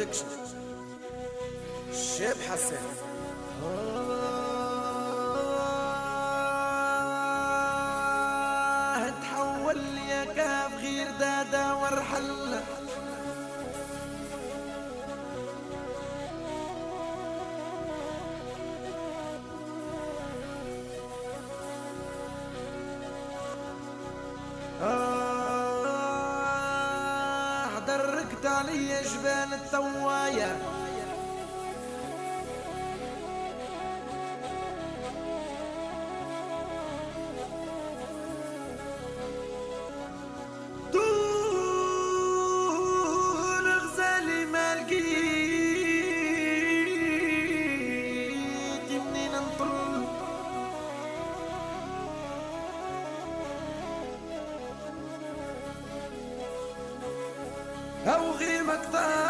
برودكشن الشاب حسن تحول يا كاف غير دادا وارحل علي جبال التوايا. like that.